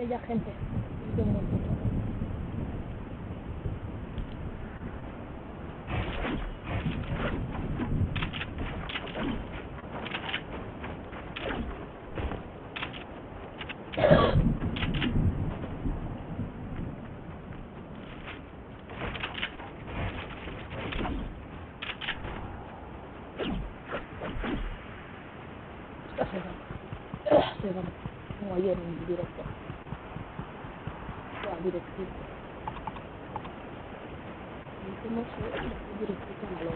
aquella gente. Ayer en directo. Directito. Como se directito a la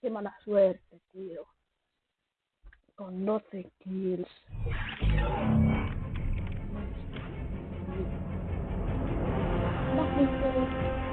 Qué mala suerte, tío. Con 12 kills. No, no,